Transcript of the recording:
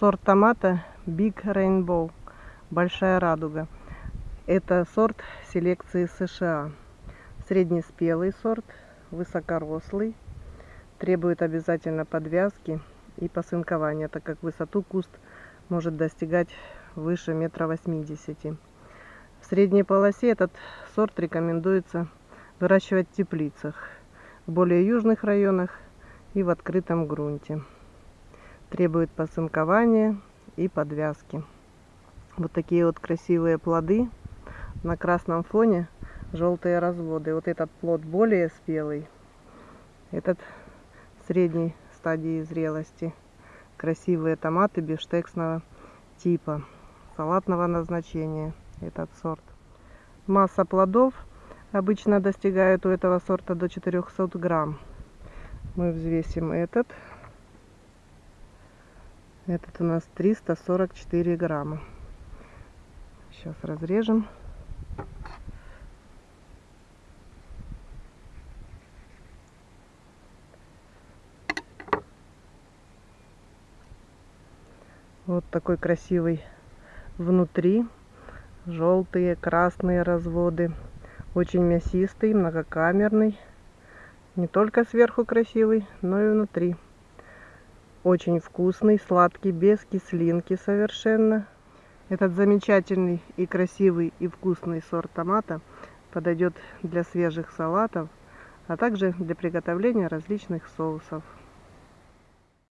Сорт томата Big Rainbow. Большая радуга. Это сорт селекции США. Среднеспелый сорт, высокорослый. Требует обязательно подвязки и посынкования, так как высоту куст может достигать выше метра восьмидесяти. В средней полосе этот сорт рекомендуется выращивать в теплицах, в более южных районах и в открытом грунте требует посынкования и подвязки. Вот такие вот красивые плоды на красном фоне желтые разводы. Вот этот плод более спелый, этот средней стадии зрелости. Красивые томаты бифштексного типа, салатного назначения этот сорт. Масса плодов обычно достигает у этого сорта до 400 грамм. Мы взвесим этот этот у нас 344 грамма. Сейчас разрежем. Вот такой красивый внутри. Желтые, красные разводы. Очень мясистый, многокамерный. Не только сверху красивый, но и внутри. Очень вкусный, сладкий, без кислинки совершенно. Этот замечательный и красивый и вкусный сорт томата подойдет для свежих салатов, а также для приготовления различных соусов.